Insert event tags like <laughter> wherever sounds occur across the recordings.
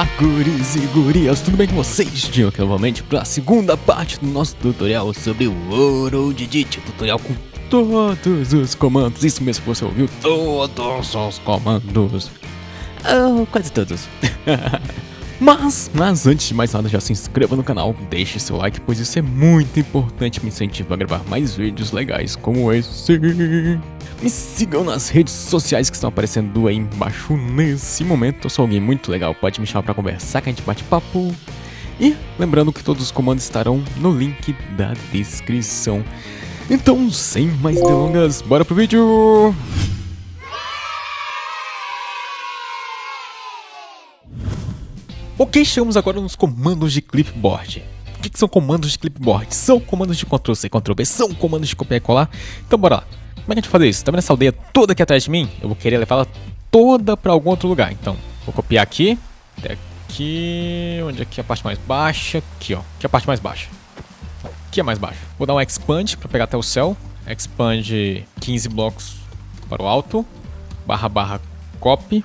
Olá, guris e gurias, tudo bem com vocês? Estou aqui novamente para a segunda parte do nosso tutorial sobre o Ouro Digit, tutorial com todos os comandos, isso mesmo que você ouviu, todos os comandos, oh, quase todos. <laughs> mas, mas antes de mais nada, já se inscreva no canal, deixe seu like, pois isso é muito importante, me incentiva a gravar mais vídeos legais como esse. Me sigam nas redes sociais que estão aparecendo aí embaixo nesse momento. Eu sou alguém muito legal, pode me chamar pra conversar que a gente bate papo. E lembrando que todos os comandos estarão no link da descrição. Então, sem mais delongas, bora pro vídeo! Ok, chegamos agora nos comandos de clipboard. O que, que são comandos de clipboard? São comandos de Ctrl-C, Ctrl-V, são comandos de copiar e colar. Então bora lá. Como é que a gente fazer isso? Tá vendo essa aldeia toda aqui atrás de mim? Eu vou querer levá-la toda pra algum outro lugar. Então, vou copiar aqui. Até aqui. Onde aqui é a parte mais baixa? Aqui, ó. Aqui é a parte mais baixa. Aqui é mais baixo. Vou dar um expand pra pegar até o céu. Expand 15 blocos para o alto. Barra barra copy.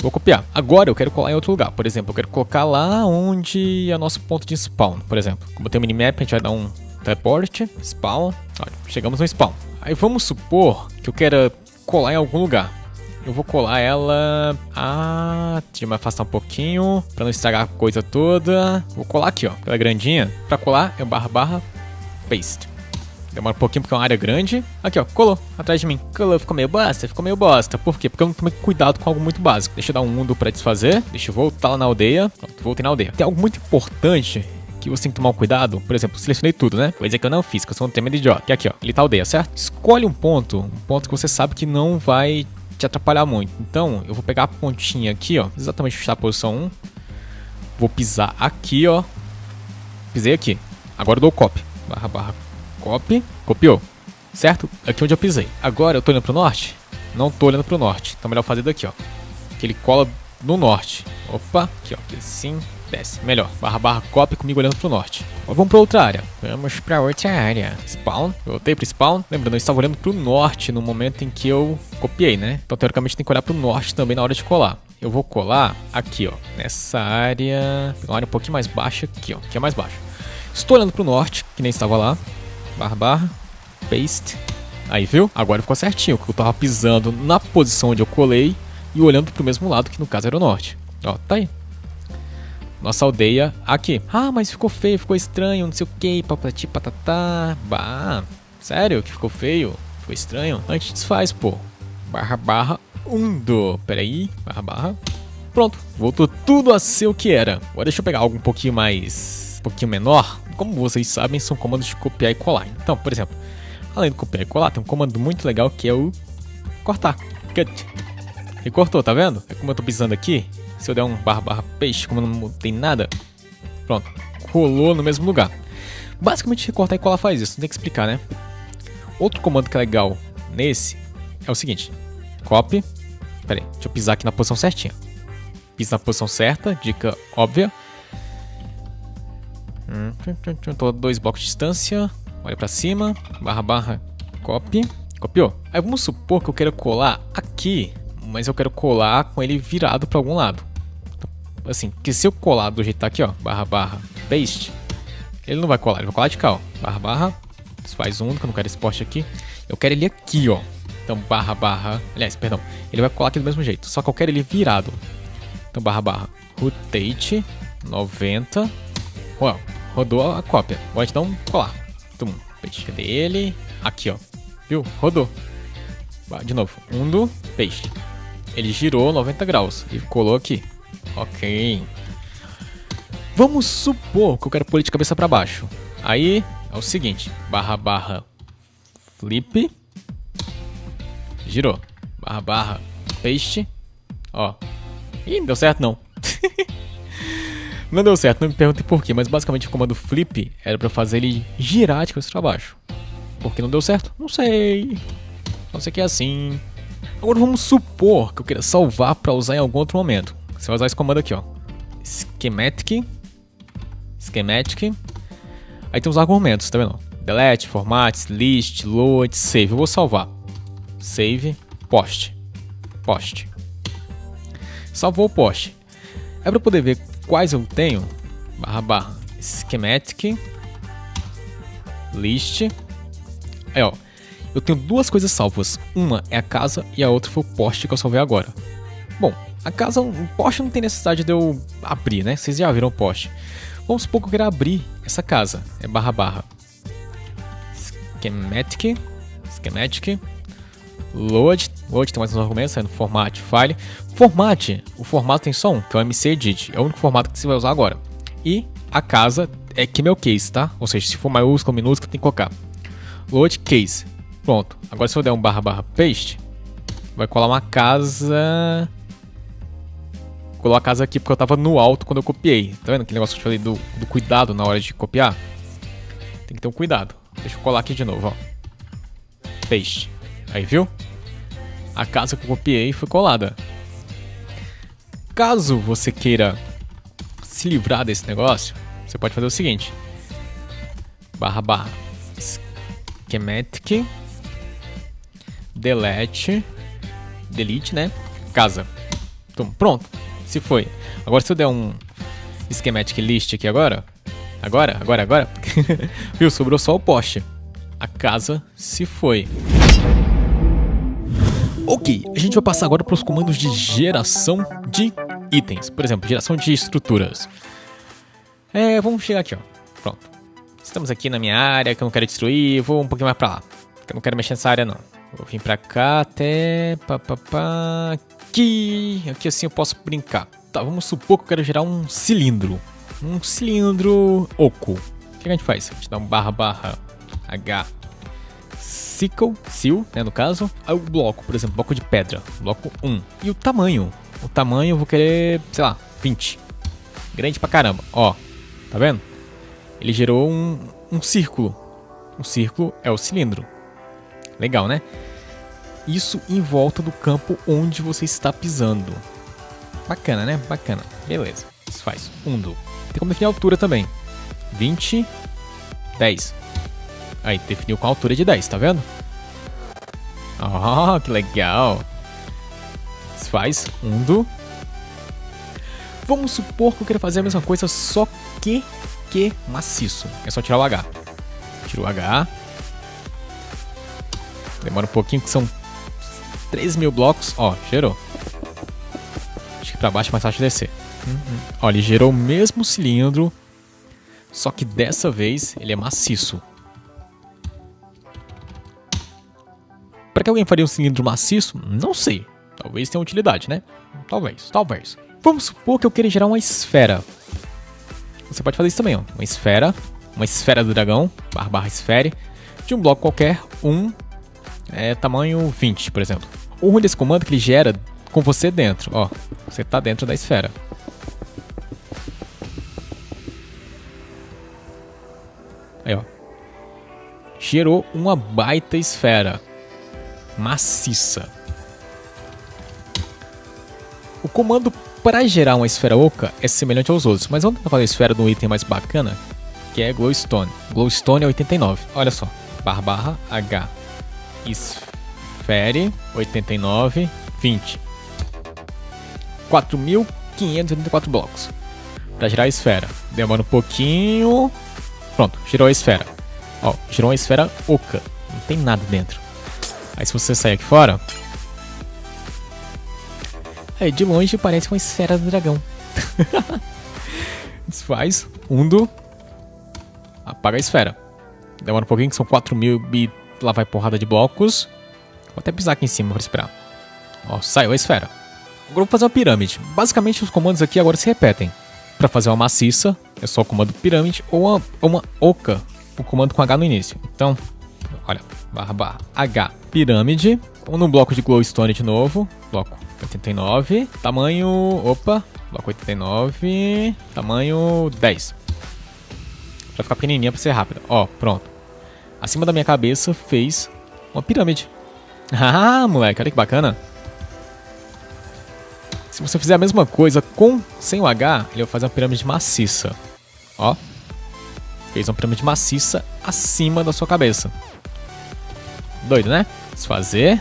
Vou copiar. Agora eu quero colar em outro lugar. Por exemplo, eu quero colocar lá onde é o nosso ponto de spawn. Por exemplo, como tem um minimap, a gente vai dar um teleport, spawn. Olha, chegamos no spawn. Aí vamos supor que eu queira colar em algum lugar. Eu vou colar ela... Ah, deixa eu me afastar um pouquinho pra não estragar a coisa toda. Vou colar aqui, ó, pela grandinha. Pra colar é barra barra paste. Demora um pouquinho porque é uma área grande. Aqui, ó, colou atrás de mim. Colou, ficou meio bosta, ficou meio bosta. Por quê? Porque eu não tomei cuidado com algo muito básico. Deixa eu dar um mundo pra desfazer. Deixa eu voltar lá na aldeia. Pronto, voltei na aldeia. Tem algo muito importante que você tem que tomar um cuidado. Por exemplo, selecionei tudo, né? Coisa que eu não fiz, que eu sou um tema de idiota. Que aqui, ó. Ele tá aldeia, certo? Escolhe um ponto, um ponto que você sabe que não vai te atrapalhar muito. Então, eu vou pegar a pontinha aqui, ó. Exatamente está a posição 1. Vou pisar aqui, ó. Pisei aqui. Agora eu dou copy. Barra, barra, copy. Copiou. Certo? Aqui onde eu pisei. Agora eu tô olhando pro norte? Não tô olhando pro norte. Então, melhor fazer daqui, ó. Que ele cola no norte. Opa, aqui, ó. Assim, desce. Melhor. Barra barra copy comigo olhando pro norte. Agora vamos pra outra área. Vamos pra outra área. Spawn. Voltei pro spawn. Lembrando, eu estava olhando pro norte no momento em que eu copiei, né? Então, teoricamente, tem que olhar pro norte também na hora de colar. Eu vou colar aqui, ó. Nessa área. Uma área um pouquinho mais baixa aqui, ó. Que é mais baixo. Estou olhando pro norte, que nem estava lá. Barra barra. Paste. Aí, viu? Agora ficou certinho, que eu tava pisando na posição onde eu colei e olhando pro mesmo lado, que no caso era o norte. Ó, tá aí. Nossa aldeia aqui. Ah, mas ficou feio, ficou estranho, não sei o que, papati patatá. Bah, sério que ficou feio? Ficou estranho? A gente desfaz, pô. Barra, barra, undo. Pera aí, barra, barra. Pronto, voltou tudo a ser o que era. Agora deixa eu pegar algo um pouquinho mais... pouquinho menor. Como vocês sabem, são comandos de copiar e colar. Então, por exemplo, além de copiar e colar, tem um comando muito legal que é o cortar. Cut. E cortou, tá vendo? É como eu tô pisando aqui, se eu der um barra barra peixe, como não tem nada, pronto, colou no mesmo lugar. Basicamente, recortar e colar faz isso, não tem que explicar, né? Outro comando que é legal nesse é o seguinte: copy. Pera aí, deixa eu pisar aqui na posição certinha. Pisa na posição certa, dica óbvia. Hum, tô dois blocos de distância. Olha pra cima, barra barra, copy. Copiou. Aí vamos supor que eu quero colar aqui, mas eu quero colar com ele virado para algum lado. Assim, que se eu colar do jeito que tá aqui, ó, barra barra paste, ele não vai colar, ele vai colar de cá, ó, barra barra, faz um, que eu não quero esse poste aqui, eu quero ele aqui, ó, então barra barra, aliás, perdão, ele vai colar aqui do mesmo jeito, só que eu quero ele virado, então barra barra rotate 90, uau, rodou a cópia, vou um colar, tum, paste, cadê ele? Aqui, ó, viu, rodou, de novo, undo, paste, ele girou 90 graus e colou aqui. Ok. Vamos supor que eu quero pôr de cabeça para baixo. Aí é o seguinte, barra barra flip, girou, barra barra paste, ó. Ih, não deu certo não. <laughs> não deu certo, não me perguntem por quê, mas basicamente o comando flip era para fazer ele girar de cabeça para baixo. Por que não deu certo? Não sei. Não sei que é assim. Agora vamos supor que eu queira salvar para usar em algum outro momento. Você vai usar esse comando aqui, ó. Schematic. Schematic. Aí tem os argumentos, tá vendo? Delete, format, list, load, save. Eu vou salvar. Save, post. Post. Salvou o post. É para poder ver quais eu tenho, barra barra, schematic, list. Aí ó, eu tenho duas coisas salvas. Uma é a casa e a outra foi o poste que eu salvei agora. Bom, a casa, o poste não tem necessidade de eu abrir, né? Vocês já viram o poste. Vamos supor que eu queira abrir essa casa. É barra barra. Schematic. Schematic. Load. Load tem mais uns argumentos, saindo format, file. Format. O formato tem só um, que é o MCEdit. É o único formato que você vai usar agora. E a casa é que meu case, tá? Ou seja, se for maiúsculo, minúsculo, tem que colocar. Load case. Pronto. Agora se eu der um barra barra paste, vai colar uma casa... Colar a casa aqui porque eu tava no alto quando eu copiei. Tá vendo aquele negócio que eu falei do, do cuidado na hora de copiar? Tem que ter um cuidado. Deixa eu colar aqui de novo, ó. Paste. Aí, viu? A casa que eu copiei foi colada. Caso você queira se livrar desse negócio, você pode fazer o seguinte. Barra barra schematic delete delete, né? Casa. Então, pronto. Se foi. Agora se eu der um schematic list aqui agora, agora, agora, agora, <laughs> viu? Sobrou só o poste. A casa se foi. Ok, a gente vai passar agora para os comandos de geração de itens. Por exemplo, geração de estruturas. É, vamos chegar aqui, ó. Pronto. Estamos aqui na minha área, que eu não quero destruir. Vou um pouquinho mais para lá. Que eu não quero mexer nessa área, não. Vou vir para cá até... Pá, pá, pá. Aqui... Aqui assim eu posso brincar. Tá, vamos supor que eu quero gerar um cilindro. Um cilindro oco. O que a gente faz? A gente dá um barra barra H sickle, seal, né, no caso. O bloco, por exemplo, bloco de pedra, bloco 1. E o tamanho. O tamanho eu vou querer, sei lá, 20. Grande pra caramba, ó. Tá vendo? Ele gerou um, um círculo. Um círculo é o cilindro. Legal, né? Isso em volta do campo onde você está pisando. Bacana, né? Bacana. Beleza. Isso faz. 1 do. Tem como definir a altura também. 20, 10. Aí, definiu com a altura de 10, tá vendo? Oh, que legal. Faz um do... Vamos supor que eu quero fazer a mesma coisa, só que que maciço. É só tirar o H. Tira o H. Demora um pouquinho, que são 3 mil blocos. Ó, gerou. Acho que pra baixo é mais fácil de descer. Uhum. Ó, ele gerou o mesmo cilindro, só que dessa vez ele é maciço. Para que alguém faria um cilindro maciço? Não sei. Talvez tenha utilidade, né? Talvez, talvez. Vamos supor que eu queira gerar uma esfera. Você pode fazer isso também, ó. Uma esfera, uma esfera do dragão, barra barra esfere, de um bloco qualquer, um é, tamanho 20, por exemplo. O ruim desse comando é que ele gera com você dentro, ó. Você tá dentro da esfera. Aí, ó. Gerou uma baita esfera maciça. O comando para gerar uma esfera oca é semelhante aos outros, mas vamos fazer a esfera de um item mais bacana, que é Glowstone. Glowstone é 89. Olha só, barra barra H esfere 89 20 4.584 blocos para gerar a esfera. Demora um pouquinho. Pronto, girou a esfera. Ó, girou uma esfera oca. Não tem nada dentro. Aí se você sair aqui fora... Aí de longe parece uma esfera do dragão. <laughs> Desfaz. Undo. Apaga a esfera. Demora um pouquinho, que são 4 mil e lá vai porrada de blocos. Vou até pisar aqui em cima para esperar. Ó, saiu a esfera. Agora vou fazer uma pirâmide. Basicamente os comandos aqui agora se repetem. Para fazer uma maciça, é só o comando pirâmide ou uma, uma oca, o comando com H no início. Então, olha, barra barra H pirâmide, no bloco de glowstone de novo, bloco 89, tamanho, opa, bloco 89, tamanho 10. Pra ficar pequenininha pra ser rápida. Ó, pronto. Acima da minha cabeça fez uma pirâmide. <laughs> Ah, moleque, olha que bacana. Se você fizer a mesma coisa com sem o H, ele vai fazer uma pirâmide maciça. Ó. Fez uma pirâmide maciça acima da sua cabeça. Doido, né? Desfazer.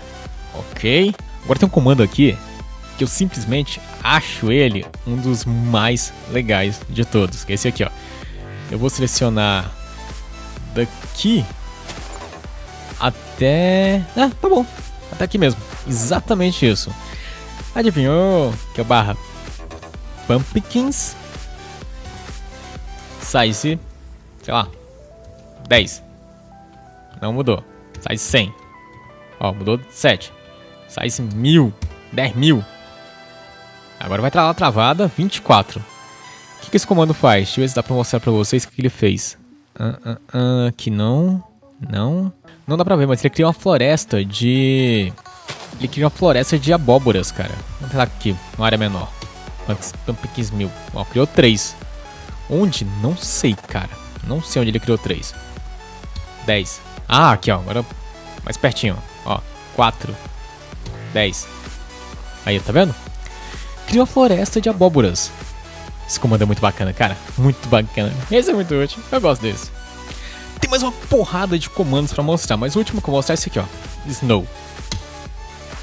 Ok. Agora tem um comando aqui que eu simplesmente acho ele um dos mais legais de todos. Que é esse aqui, ó. Eu vou selecionar daqui até... Ah, tá bom. Até aqui mesmo. Exatamente isso. Adivinhou? Que é barra Pumpkins Size, sei lá, 10. Não mudou. Size 100. Ó, mudou 7. Size 1000. 10 mil. Agora vai estar lá travada 24. O que, que esse comando faz? Deixa eu ver se dá pra mostrar pra vocês o que, que ele fez. Ah, ah, ah, aqui não. Não. Não dá pra ver, mas ele cria uma floresta de... Ele cria uma floresta de abóboras, cara. Vamos tentar aqui, uma área menor. Pumpkins mil. Ó, criou três. Onde? Não sei, cara. Não sei onde ele criou três. 10. Ah, aqui, ó. Agora mais pertinho. Ó, 4. 10. Aí, tá vendo? Cria uma floresta de abóboras. Esse comando é muito bacana, cara. Muito bacana. Esse é muito útil. Eu gosto desse. Tem mais uma porrada de comandos pra mostrar, mas o último que eu vou mostrar é esse aqui, ó. Snow.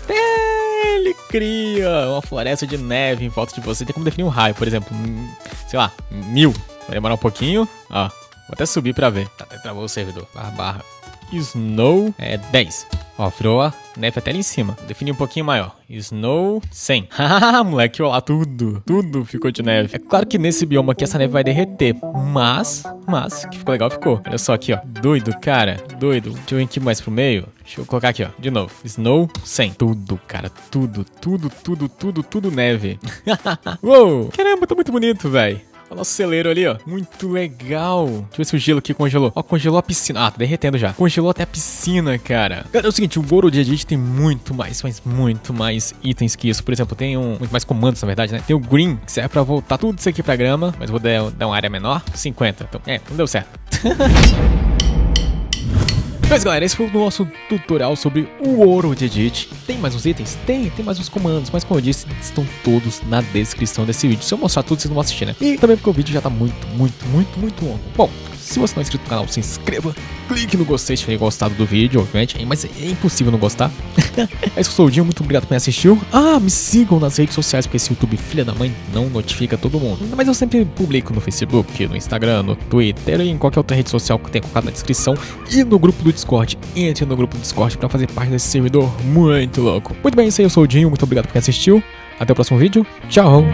Ele cria uma floresta de neve em volta de você. Tem como definir um raio, por exemplo. Sei lá, mil. Vai demorar um pouquinho. Ó, vou até subir pra ver. Tá, travou o servidor. Barra, barra. Snow é 10. Ó, virou a neve até ali em cima. Defini um pouquinho maior. Snow 100. <laughs> Haha, moleque, ó lá, tudo. Tudo ficou de neve. É claro que nesse bioma aqui essa neve vai derreter. Mas, mas, que ficou legal, ficou. Olha só aqui, ó. Doido, cara. Doido. Deixa eu vir aqui mais pro meio. Deixa eu colocar aqui, ó. De novo. Snow 100. Tudo, cara. Tudo, tudo, tudo, tudo, tudo neve. <laughs> Uou! Caramba, tá muito bonito, velho. O nosso celeiro ali, ó. Muito legal. Deixa eu ver se o gelo aqui congelou. Ó, congelou a piscina. Ah, tá derretendo já. Congelou até a piscina, cara. Cara, é o seguinte, o Goro de Edit tem muito mais, mas muito mais itens que isso. Por exemplo, tem um, muito mais comandos, na verdade, né? Tem o Green, que serve pra voltar tudo isso aqui pra grama, mas vou dar, dar uma área menor. 50. Então, é, não deu certo. <laughs> Mas galera, esse foi o nosso tutorial sobre o ouro de Edit. Tem mais uns itens? Tem, tem mais uns comandos, mas como eu disse, estão todos na descrição desse vídeo. Se eu mostrar tudo, vocês não vão assistir, né? E também porque o vídeo já tá muito, muito, muito, muito longo. Bom, se você não é inscrito no canal, se inscreva, clique no gostei se tiver gostado do vídeo, obviamente, mas é impossível não gostar. <laughs> é isso, eu sou o Dinho, muito obrigado por me assistir. Ah, me sigam nas redes sociais, porque esse YouTube, filha da mãe, não notifica todo mundo. Mas eu sempre publico no Facebook, no Instagram, no Twitter e em qualquer outra rede social que tenha colocado na descrição. E no grupo do Discord. Entre no grupo do Discord para fazer parte desse servidor muito louco. Muito bem, isso aí, eu sou o Dinho, muito obrigado por quem assistiu. Até o próximo vídeo, tchau!